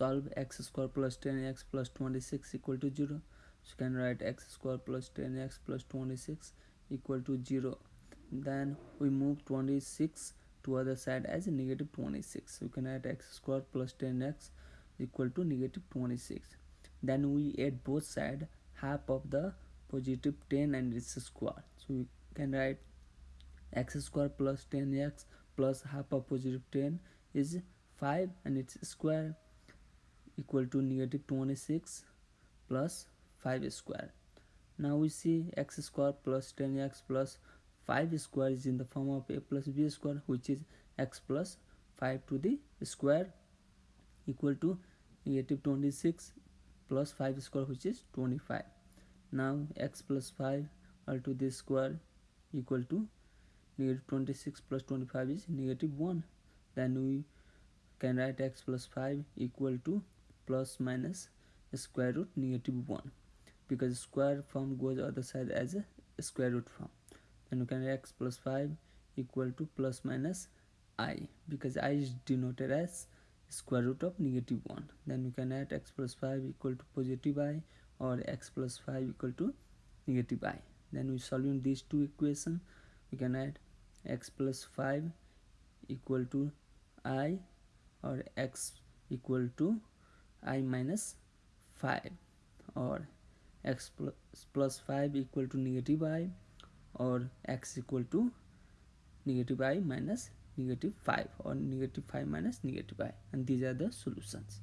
solve x square plus 10x plus 26 equal to 0 so you can write x square plus 10x plus 26 equal to 0 then we move 26 to other side as a negative 26 so you can write x square plus 10x equal to negative 26 then we add both side half of the positive 10 and its square. So we can write x square plus 10x plus half of positive 10 is 5 and its square equal to negative 26 plus 5 square. Now we see x square plus 10x plus 5 square is in the form of a plus b square which is x plus 5 to the square equal to negative 26 plus 5 square which is 25 now x plus 5 all to the square equal to negative 26 plus 25 is negative 1 then we can write x plus 5 equal to plus minus square root negative 1 because square form goes other side as a square root form. Then we can x plus 5 equal to plus minus i because i is denoted as square root of negative 1 then we can add x plus 5 equal to positive i or x plus 5 equal to negative i. Then we solving these two equations we can add x plus 5 equal to i or x equal to i minus 5 or x plus, plus 5 equal to negative i or x equal to negative i minus negative 5 or negative 5 minus negative i and these are the solutions